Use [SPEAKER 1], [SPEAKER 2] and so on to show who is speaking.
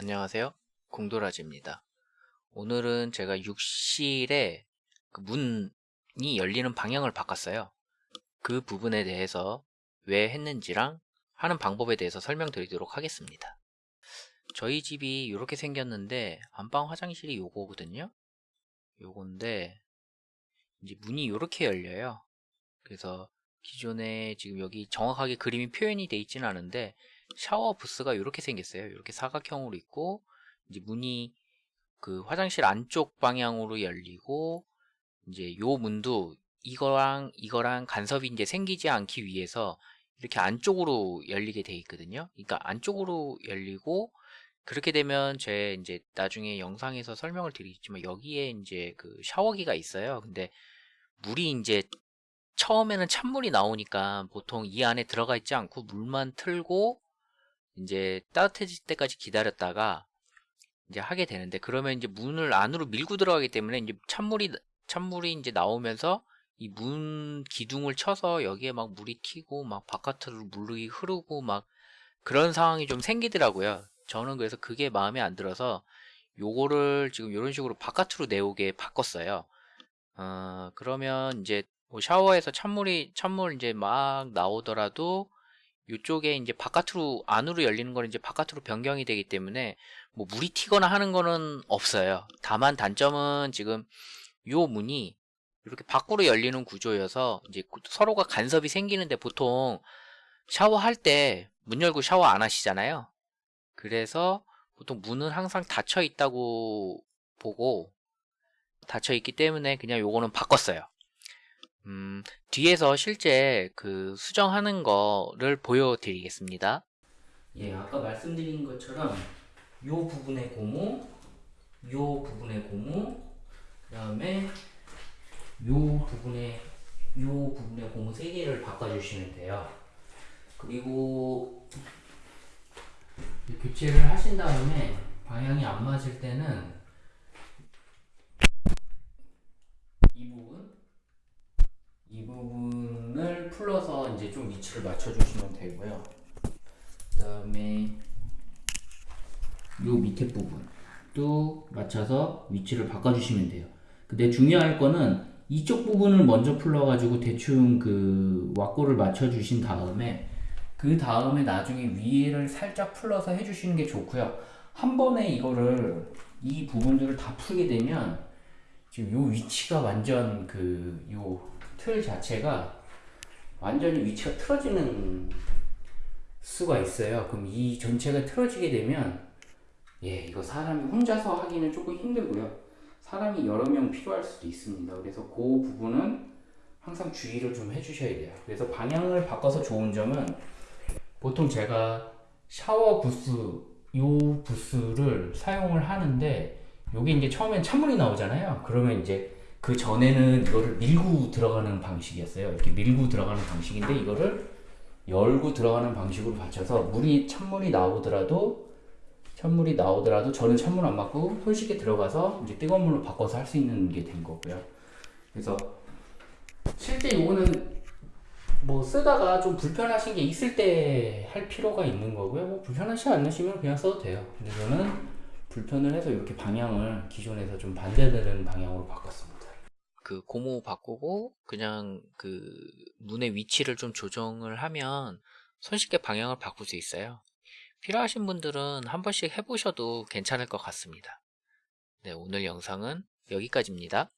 [SPEAKER 1] 안녕하세요. 공도라지입니다. 오늘은 제가 욕실에 그 문이 열리는 방향을 바꿨어요. 그 부분에 대해서 왜 했는지랑 하는 방법에 대해서 설명드리도록 하겠습니다. 저희 집이 이렇게 생겼는데 안방 화장실이 요거거든요. 요건데 이제 문이 이렇게 열려요. 그래서 기존에 지금 여기 정확하게 그림이 표현이 되어 있지는 않은데 샤워 부스가 이렇게 생겼어요. 이렇게 사각형으로 있고 이제 문이 그 화장실 안쪽 방향으로 열리고 이제 요 문도 이거랑 이거랑 간섭이 이제 생기지 않기 위해서 이렇게 안쪽으로 열리게 돼 있거든요. 그러니까 안쪽으로 열리고 그렇게 되면 제 이제 나중에 영상에서 설명을 드리겠지만 여기에 이제 그 샤워기가 있어요. 근데 물이 이제 처음에는 찬물이 나오니까 보통 이 안에 들어가 있지 않고 물만 틀고 이제 따뜻해질 때까지 기다렸다가 이제 하게 되는데 그러면 이제 문을 안으로 밀고 들어가기 때문에 이제 찬물이 찬물이 이제 나오면서 이 문 기둥을 쳐서 여기에 막 물이 튀고 막 바깥으로 물이 흐르고 막 그런 상황이 좀 생기더라고요. 저는 그래서 그게 마음에 안 들어서 요거를 지금 이런 식으로 바깥으로 내오게 바꿨어요. 어, 그러면 이제 뭐 샤워에서 찬물이 찬물 이제 막 나오더라도 이쪽에 이제 바깥으로 안으로 열리는 거는 이제 바깥으로 변경이 되기 때문에 뭐 물이 튀거나 하는 거는 없어요. 다만 단점은 지금 요 문이 이렇게 밖으로 열리는 구조여서 이제 서로가 간섭이 생기는데 보통 샤워할 때 문 열고 샤워 안 하시잖아요. 그래서 보통 문은 항상 닫혀 있다고 보고 닫혀 있기 때문에 그냥 요거는 바꿨어요. 음, 뒤에서 실제 그 수정하는 거를 보여드리겠습니다. 예, 아까 말씀드린 것처럼 요 부분의 고무, 요 부분의 고무, 그 다음에 요 부분의 요 부분의 고무 세 개를 바꿔주시면 돼요. 그리고 교체를 하신 다음에 방향이 안 맞을 때는 풀러서 이제 좀 위치를 맞춰주시면 되고요. 그 다음에 요 밑에 부분도 맞춰서 위치를 바꿔주시면 돼요. 근데 중요할 거는 이쪽 부분을 먼저 풀러가지고 대충 그 왁고를 맞춰주신 다음에 그 다음에 나중에 위를 살짝 풀러서 해주시는 게 좋고요. 한 번에 이거를 이 부분들을 다 풀게 되면 지금 요 위치가 완전 그 요 틀 자체가 완전히 위치가 틀어지는 수가 있어요. 그럼 이 전체가 틀어지게 되면 예, 이거 사람이 혼자서 하기는 조금 힘들고요. 사람이 여러 명 필요할 수도 있습니다. 그래서 그 부분은 항상 주의를 좀 해주셔야 돼요. 그래서 방향을 바꿔서 좋은 점은 보통 제가 샤워 부스 요 부스를 사용을 하는데 여기 이제 처음엔 찬물이 나오잖아요. 그러면 이제 그 전에는 이거를 밀고 들어가는 방식이었어요. 이렇게 밀고 들어가는 방식인데 이거를 열고 들어가는 방식으로 받쳐서 물이 찬물이 나오더라도 찬물이 나오더라도 저는 찬물 안 맞고 손쉽게 들어가서 이제 뜨거운 물로 바꿔서 할 수 있는 게 된 거고요. 그래서 실제 이거는 뭐 쓰다가 좀 불편하신 게 있을 때 할 필요가 있는 거고요. 뭐 불편하지 않으시면 그냥 써도 돼요. 근데 저는 불편을 해서 이렇게 방향을 기존에서 좀 반대되는 방향으로 바꿨습니다. 그 고무 바꾸고 그냥 그 문의 위치를 좀 조정을 하면 손쉽게 방향을 바꿀 수 있어요. 필요하신 분들은 한 번씩 해보셔도 괜찮을 것 같습니다. 네, 오늘 영상은 여기까지입니다.